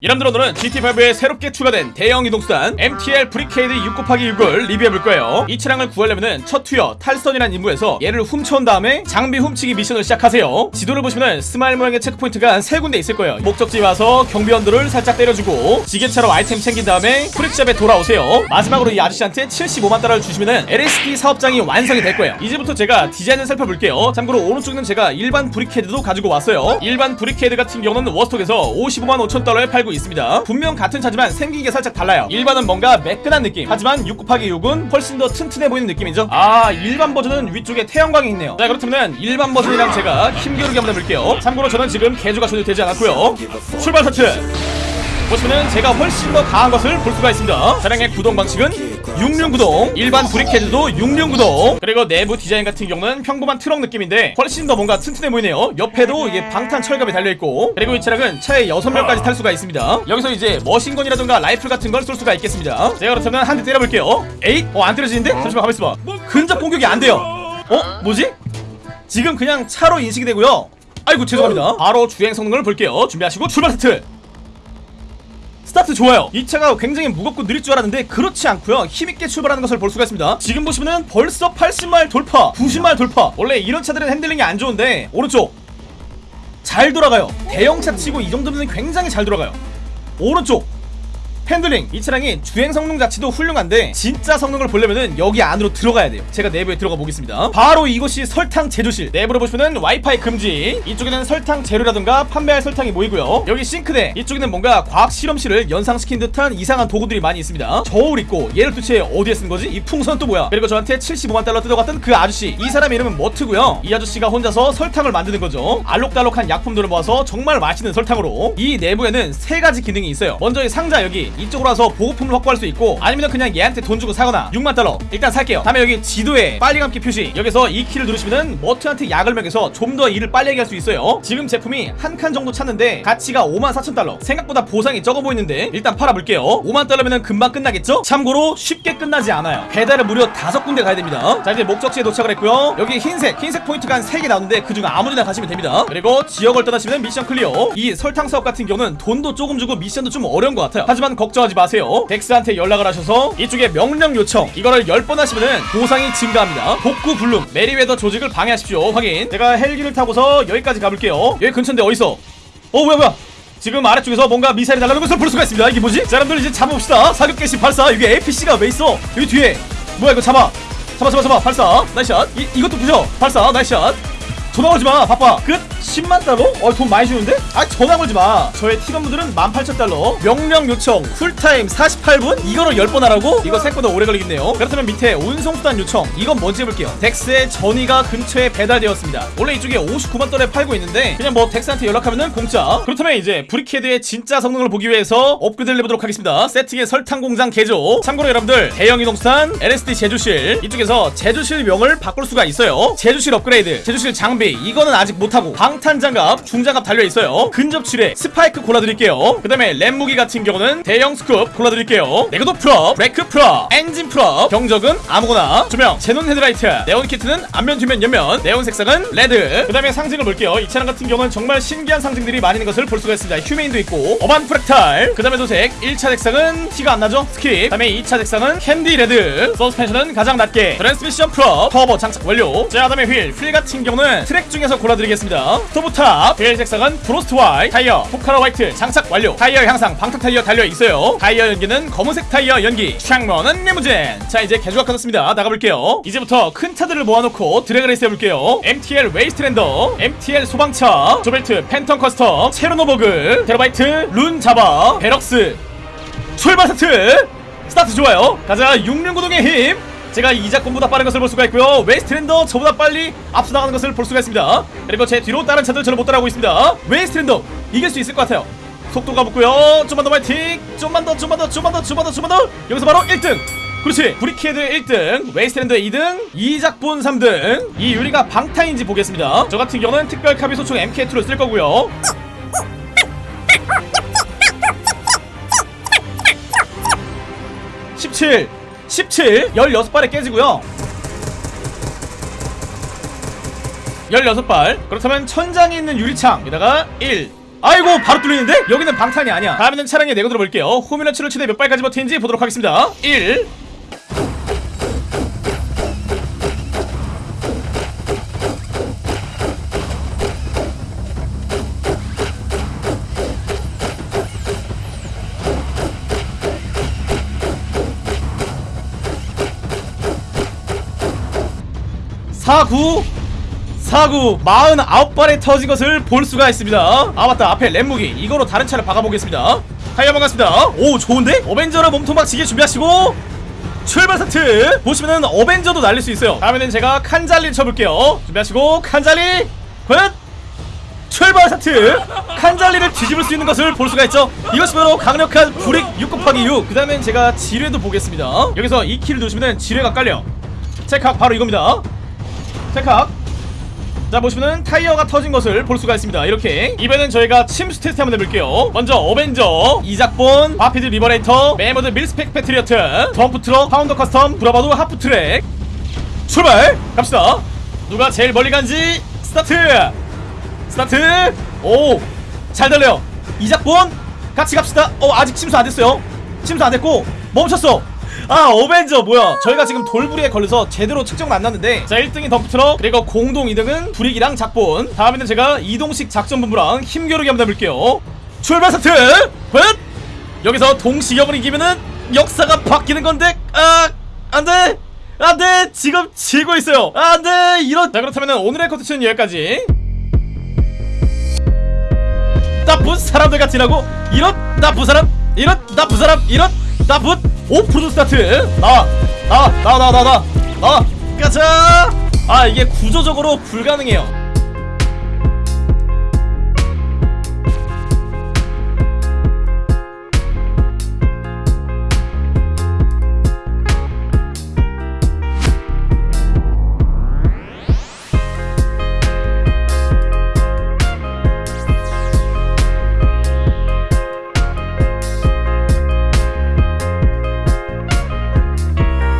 여러분들 오늘은 GT5에 새롭게 추가된 대형 이동수단 MTL 브리케이드 6 곱하기 6을 리뷰해볼 거예요. 이 차량을 구하려면 첫 투여 탈선이라는 임무에서 얘를 훔쳐온 다음에 장비 훔치기 미션을 시작하세요. 지도를 보시면 스마일 모양의 checkpoint가 한 세 군데 있을 거예요. 목적지 와서 경비원들을 살짝 때려주고 지게차로 아이템 챙긴 다음에 프릭샵에 돌아오세요. 마지막으로 이 아저씨한테 75만 달러를 주시면 LSD 사업장이 완성이 될 거예요. 이제부터 제가 디자인을 살펴볼게요. 참고로 오른쪽에는 제가 일반 브리케이드도 가지고 왔어요. 일반 브리케이드 같은 경우는 워스톡에서 55만 5천 달러에 팔고 있습니다. 분명 같은 차지만 생긴 게 살짝 달라요. 일반은 뭔가 매끈한 느낌. 하지만 6 곱하기 6은 훨씬 더 튼튼해 보이는 느낌이죠. 아 일반 버전은 위쪽에 태양광이 있네요. 자 그렇다면 일반 버전이랑 제가 힘겨루기 한번 해볼게요. 참고로 저는 지금 개조가 전혀 되지 않았고요. 출발 스타트 보시면은 제가 훨씬 더 강한 것을 볼 수가 있습니다. 차량의 구동 방식은 6륜 구동 일반 브리케드도 6륜 구동. 그리고 내부 디자인 같은 경우는 평범한 트럭 느낌인데 훨씬 더 뭔가 튼튼해 보이네요. 옆에도 이게 방탄 철갑이 달려있고. 그리고 이 차량은 차에 6명까지 탈 수가 있습니다. 여기서 이제 machine gun이라든가 라이플 같은 걸 쏠 수가 있겠습니다. 제가 그렇다면 한 대 때려볼게요. 에잇? 어 안 때려지는데? 잠시만 가만있어봐. 근접 공격이 안 돼요. 어? 뭐지? 지금 그냥 차로 인식이 되고요. 아이고 죄송합니다. 바로 주행 성능을 볼게요. 준비하시고 출발 스트 스타트 좋아요. 이 차가 굉장히 무겁고 느릴 줄 알았는데 그렇지 않고요. 힘있게 출발하는 것을 볼 수가 있습니다. 지금 보시면은 벌써 80마일 돌파 90마일 돌파. 원래 이런 차들은 핸들링이 안 좋은데 오른쪽 잘 돌아가요. 대형차 치고 이 정도면 굉장히 잘 돌아가요. 오른쪽 핸들링 이 차량이 주행 성능 자체도 훌륭한데 진짜 성능을 보려면은 여기 안으로 들어가야 돼요. 제가 내부에 들어가 보겠습니다. 바로 이곳이 설탕 제조실. 내부를 보시면은 와이파이 금지. 이쪽에는 설탕 재료라든가 판매할 설탕이 모이고요. 여기 싱크대. 이쪽에는 뭔가 과학 실험실을 연상시킨 듯한 이상한 도구들이 많이 있습니다. 저울 있고 얘를 도대체 어디에 쓴 거지? 이 풍선 또 뭐야? 그리고 저한테 75만 달러 뜯어갔던 그 아저씨. 이 사람 이름은 머트고요. 이 아저씨가 혼자서 설탕을 만드는 거죠. 알록달록한 약품들을 모아서 정말 맛있는 설탕으로. 이 내부에는 세 가지 기능이 있어요. 먼저 이 상자 여기 이쪽으로 와서 보급품을 확보할 수 있고 아니면 그냥 얘한테 돈 주고 사거나 6만 달러. 일단 살게요. 다음에 여기 지도에 빨리 감기 표시. 여기서 이 키를 누르시면은 머트한테 약을 먹여서 좀 더 일을 빨리 하게 할 수 있어요. 지금 제품이 한 칸 정도 찼는데 가치가 5만 4천 달러. 생각보다 보상이 적어 보이는데 일단 팔아볼게요. 5만 달러면은 금방 끝나겠죠? 참고로 쉽게 끝나지 않아요. 배달을 무려 다섯 군데 가야 됩니다. 자 이제 목적지에 도착을 했고요. 여기 흰색 흰색 포인트가 한 3개 나오는데 그중 아무데나 가시면 됩니다. 그리고 지역을 떠나시면 미션 clear. 이 설탕 사업 같은 경우는 돈도 조금 주고 미션도 좀 어려운 것 같아요. 하지만 걱정하지 마세요. 덱스한테 연락을 하셔서 이쪽에 명령 요청. 이거를 10번 하시면은 보상이 증가합니다. 복구 불능 메리웨더 조직을 방해하십시오. 확인. 제가 헬기를 타고서 여기까지 가볼게요. 여기 근처인데 어디서? 어 뭐야 뭐야? 지금 아래쪽에서 뭔가 미사일이 날아오는 것을 볼 수가 있습니다. 이게 뭐지? 자 여러분들 이제 잡아봅시다. 사격 개시 발사. 여기 APC가 왜 있어? 여기 뒤에. 뭐야 이거 잡아. 잡아 잡아 잡아. 발사. nice shot. 이, 이것도 부셔. 발사. nice shot 전화 걸지마 바빠. 끝? 10만 달러? 어 돈 많이 주는데? 아 전화 걸지 마. 저의 팀원분들은 18,000달러. 명령 요청 cool time 48분? 이거를 10번 하라고? 이거 생각보다 오래 걸리겠네요. 그렇다면 밑에 운송수단 요청 이건 뭔지 해볼게요. 덱스의 전이가 근처에 배달되었습니다. 원래 이쪽에 59만 달러에 팔고 있는데 그냥 뭐 덱스한테 연락하면은 공짜. 그렇다면 이제 브리케드의 진짜 성능을 보기 위해서 업그레이드를 해보도록 하겠습니다. 세팅의 설탕 공장 개조. 참고로 여러분들 대형 이동수단 LSD 제조실. 이쪽에서 제조실 명을 바꿀 수가 있어요. 제조실 업그레이드 제조실 장비 이거는 아직 못하고 방탄장갑 중장갑 달려있어요. 근접출에 스파이크 골라드릴게요. 그 다음에 램 무기 같은 경우는 대형 스쿱 골라드릴게요. 내구도 프롭 레크 프롭 엔진 프롭 경적은 아무거나. 조명 제논 헤드라이트. 네온 키트는 앞면 뒤면 옆면. 네온 색상은 레드. 그 다음에 상징을 볼게요. 이 차량 같은 경우는 정말 신기한 상징들이 많이 있는 것을 볼 수가 있습니다. 휴메인도 있고. 어반 프랙탈. 그 다음에 도색. 1차 색상은 티가 안 나죠? 스킵. 그 다음에 2차 색상은 캔디 레드. 서스펜션은 가장 낮게. 트랜스미션 프로 터보 장착 완료. 자 그다음에 휠. 휠 같은 경우는 트랙 중에서 골라드리겠습니다. 스토브탑 휠 색상은 프로스트 화이트 타이어 포카라 화이트 장착 완료. 타이어 향상 방탄 타이어 달려 있어요. 타이어 연기는 검은색 타이어 연기 창문은 리무진. 자 이제 개조가 끝났습니다. 나가볼게요. 이제부터 큰 차들을 모아놓고 drag race 해볼게요. MTL 웨이스트랜더 MTL 소방차 조벨트 팬텀 커스텀 체르노버그 테라바이트 룬 자바 베럭스. 출발 스타트! 스타트 좋아요. 가자 6륜구동의 힘 제가 이작권보다 빠른 것을 볼 수가 있고요. 웨스트랜더 저보다 빨리 앞서 나가는 것을 볼 수가 있습니다. 그리고 제 뒤로 다른 차들 저를 못 따라오고 있습니다. 웨스트랜더 이길 수 있을 것 같아요. 속도가 붙고요. 좀만 더 파이팅! 좀만 더 좀만 더 좀만 더 좀만 더 좀만 더! 여기서 바로 1등! 그렇지! 브리케이드 1등 웨이스트랜드 2등 이작본 3등 이 유리가 방탄인지 보겠습니다. 저 같은 경우는 특별 카빈 소총 MK2를 쓸 거고요 17 17 16발에 깨지고요. 16발. 그렇다면 천장에 있는 유리창 에다가 1 아이고 바로 뚫리는데? 여기는 방탄이 아니야. 다음에는 차량에 내고 들어볼게요. 호미런치를 최대 몇 발까지 버티는지 보도록 하겠습니다. 1 4구 4구 49발에 터진 것을 볼 수가 있습니다. 아 맞다. 앞에 ram무기. 이거로 다른 차를 박아보겠습니다. 타이어 반갑습니다. 오 좋은데? 어벤져로 몸통 박치기 준비하시고 출발 스타트! 보시면은 어벤져도 날릴 수 있어요. 다음에는 제가 칸잘리 쳐볼게요. 준비하시고 칸잘리 good! 출발 스타트! 칸잘리를 뒤집을 수 있는 것을 볼 수가 있죠. 이것이 바로 강력한 브릭 6 곱하기 6 그 다음엔 제가 지뢰도 보겠습니다. 여기서 이 키를 누르시면 지뢰가 깔려. 체크학 바로 이겁니다 체크학 자 보시면은 타이어가 터진 것을 볼 수가 있습니다. 이렇게. 이번엔 저희가 침수 테스트 한번 해볼게요. 먼저 Avenger 이작본 Vapid Liberator Mammoth Mil-Spec Patriot 덤프 트럭 Pounder Custom Bravado Half-track. 출발! 갑시다. 누가 제일 멀리 간지? 스타트! 스타트! 오! 잘 달려요. 이작본! 같이 갑시다. 어 아직 침수 안 됐어요. 침수 안 됐고 멈췄어 아 Avenger 뭐야? 저희가 지금 돌부리에 걸려서 제대로 측정 만났는데 자 1등이 덤프트럭 그리고 공동 2등은 브릭이랑 작본. 다음에는 제가 이동식 작전본부랑 힘겨루기 한번 해볼게요. 출발 스타트! Good 여기서 동시경을 이기면은 역사가 바뀌는 건데 아 안돼! 안돼! 지금 지고 있어요. 안돼! 이런. 자 그렇다면 오늘의 컨텐츠는 여기까지. 나쁜 사람들 같이라고 이런 나쁜 사람 이런 나쁜 사람 이런 나쁜 오프로드 스타트 나와 가자! 아 이게 구조적으로 불가능해요